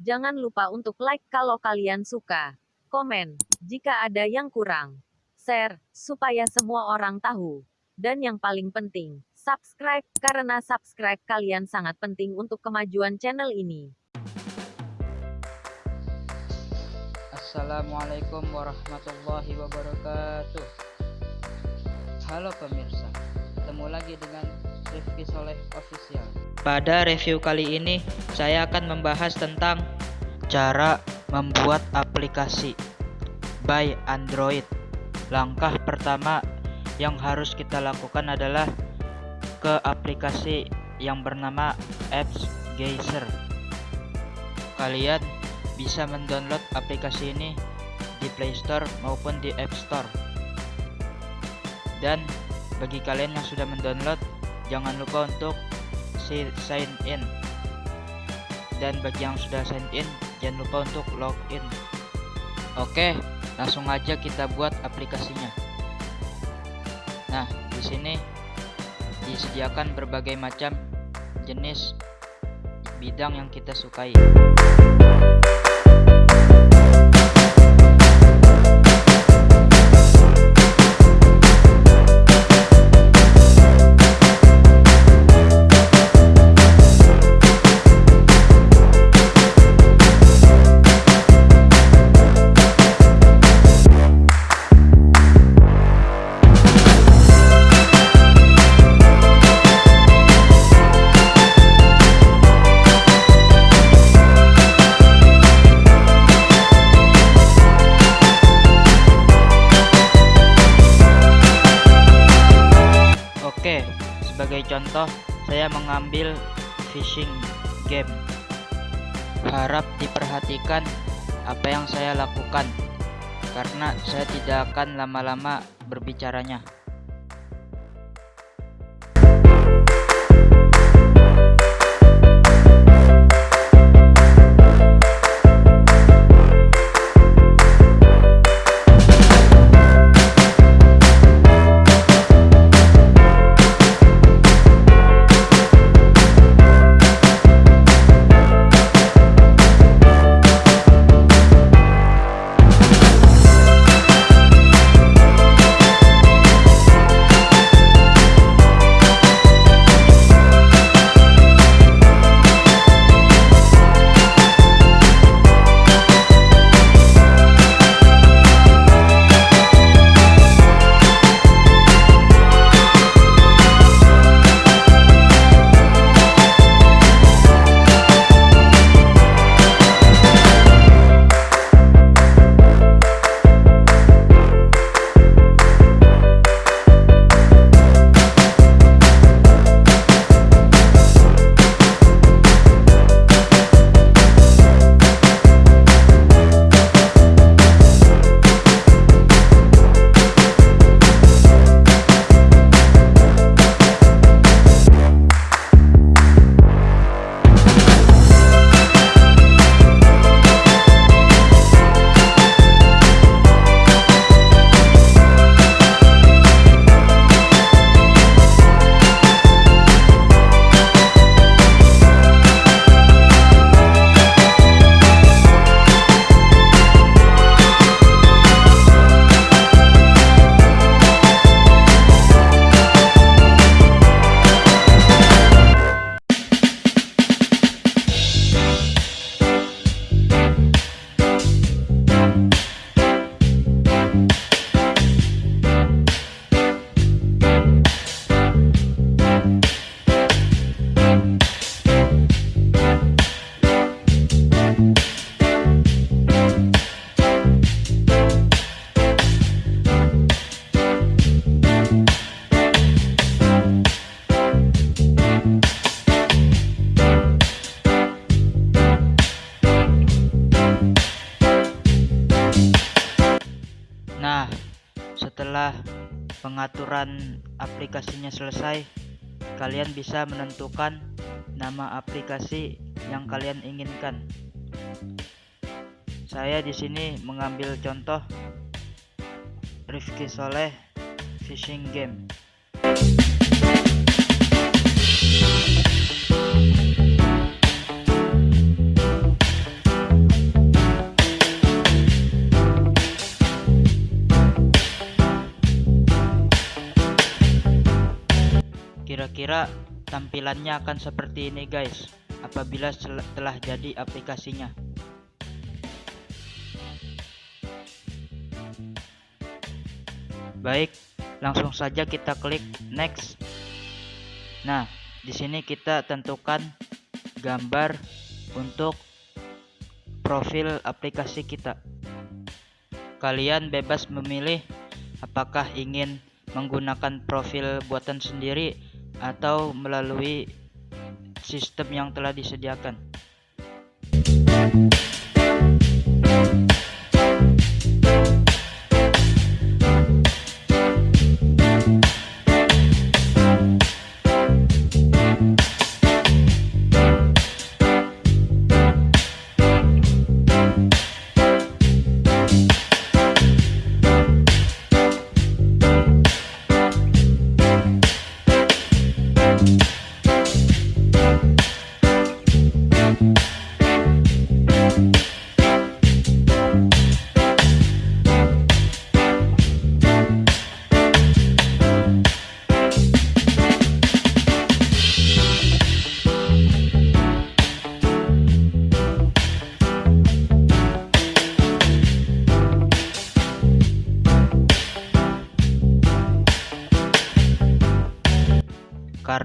Jangan lupa untuk like kalau kalian suka. Komen jika ada yang kurang. Share supaya semua orang tahu. Dan yang paling penting, subscribe karena subscribe kalian sangat penting untuk kemajuan channel ini. Assalamualaikum warahmatullahi wabarakatuh Halo pemirsa Ketemu lagi dengan Rifki Soleh Official. Pada review kali ini Saya akan membahas tentang Cara membuat aplikasi By Android. Langkah pertama yang harus kita lakukan adalah Ke aplikasi yang bernama Apps Geyser. Kalian bisa mendownload aplikasi ini di Play Store maupun di App Store. Dan bagi kalian yang sudah mendownload, jangan lupa untuk sign in. Dan bagi yang sudah sign in, jangan lupa untuk login. Oke, langsung aja kita buat aplikasinya. Nah, di sini disediakan berbagai macam jenis bidang yang kita sukai. Mengambil fishing game. Harap diperhatikan apa yang saya lakukan karena saya tidak akan lama-lama berbicaranya. Setelah pengaturan aplikasinya selesai, kalian bisa menentukan nama aplikasi yang kalian inginkan. Saya di sini mengambil contoh Rifki Soleh Fishing Game. Tampilannya akan seperti ini guys apabila telah jadi aplikasinya. Baik, langsung saja kita klik next. Nah, di sini kita tentukan gambar untuk profil aplikasi kita. Kalian bebas memilih apakah ingin menggunakan profil buatan sendiri atau melalui sistem yang telah disediakan.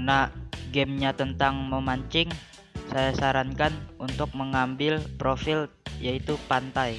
Karena gamenya tentang memancing saya sarankan untuk mengambil profil yaitu pantai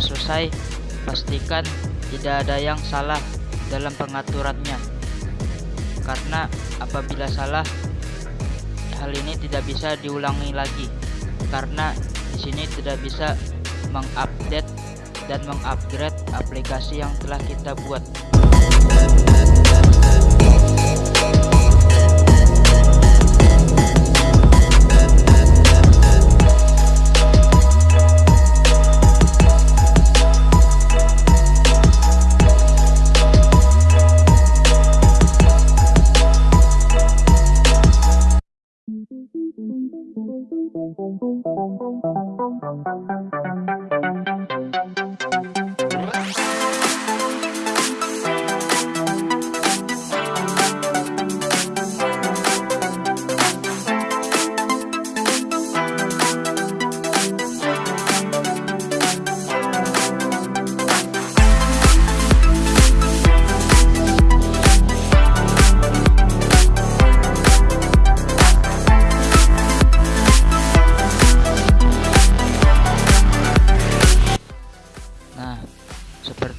Semua selesai, pastikan tidak ada yang salah dalam pengaturannya. Karena apabila salah, hal ini tidak bisa diulangi lagi. Karena di sini tidak bisa mengupdate dan mengupgrade aplikasi yang telah kita buat.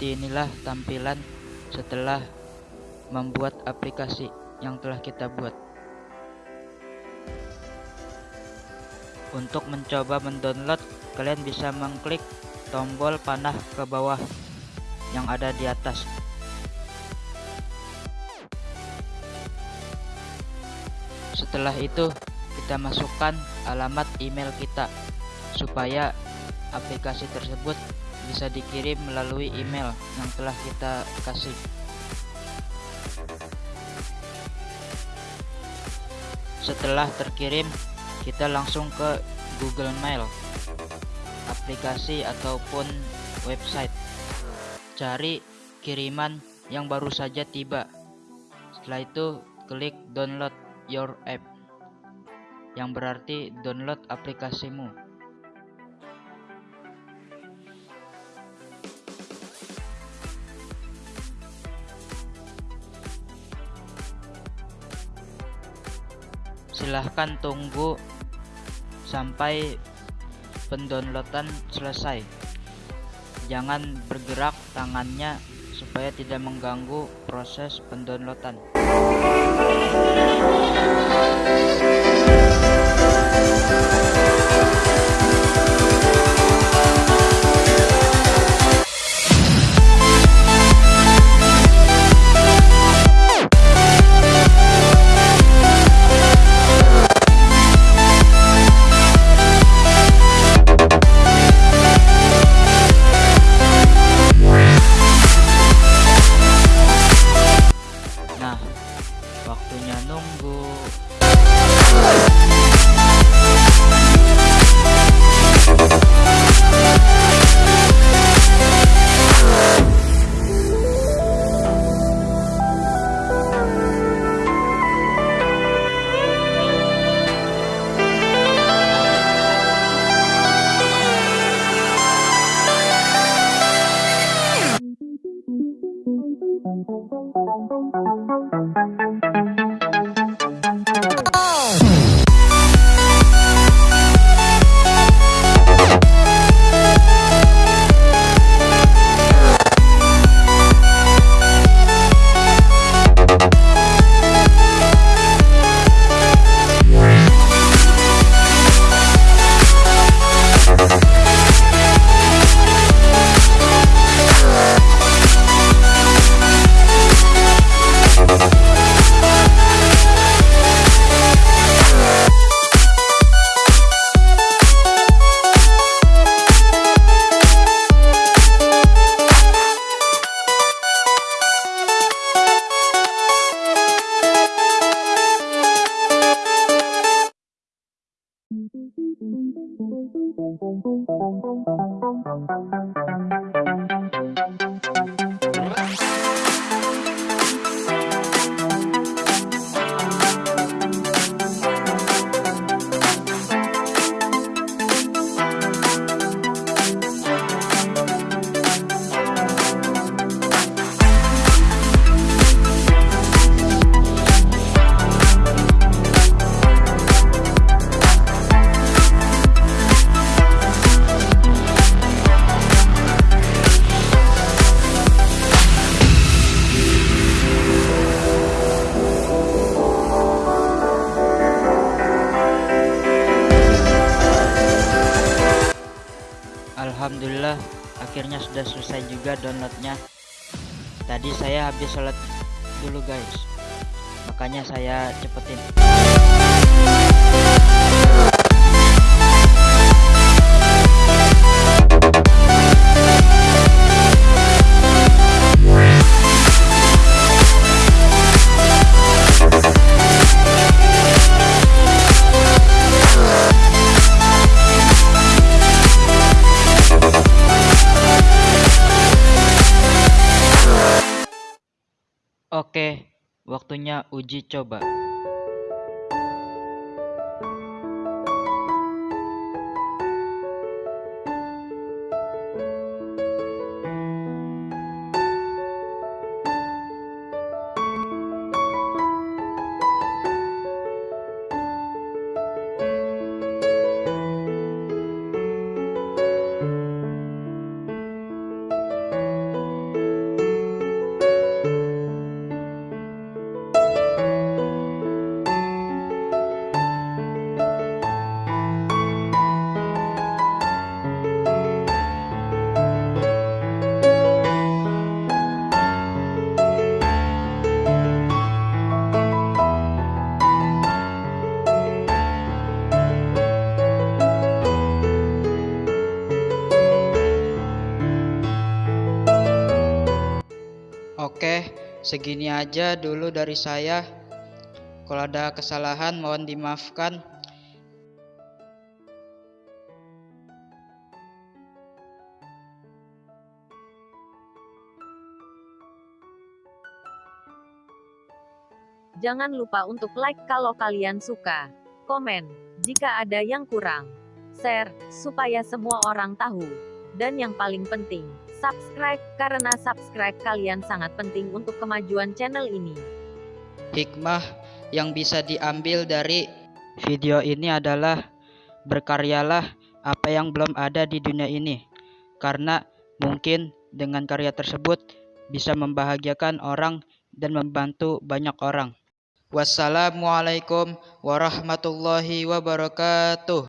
Seperti inilah tampilan setelah membuat aplikasi yang telah kita buat. Untuk mencoba mendownload, kalian bisa mengklik tombol panah ke bawah yang ada di atas. Setelah itu, kita masukkan alamat email kita supaya aplikasi tersebut bisa dikirim melalui email yang telah kita kasih. Setelah terkirim, kita langsung ke Google Mail. aplikasi ataupun website. Cari kiriman yang baru saja tiba. Setelah itu klik download your app yang berarti download aplikasimu. Silahkan tunggu sampai pendownloadan selesai. Jangan bergerak tangannya supaya tidak mengganggu proses pendownloadan. Alhamdulillah akhirnya sudah selesai juga downloadnya. Tadi saya habis sholat dulu guys. Makanya saya cepetin Oke, waktunya uji coba. Segini aja dulu dari saya. Kalau ada kesalahan mohon dimaafkan. Jangan lupa untuk like kalau kalian suka, komen jika ada yang kurang, share supaya semua orang tahu, dan yang paling penting, subscribe karena subscribe kalian sangat penting untuk kemajuan channel ini. Hikmah yang bisa diambil dari video ini adalah berkaryalah apa yang belum ada di dunia ini. Karena mungkin dengan karya tersebut bisa membahagiakan orang dan membantu banyak orang. Wassalamualaikum warahmatullahi wabarakatuh.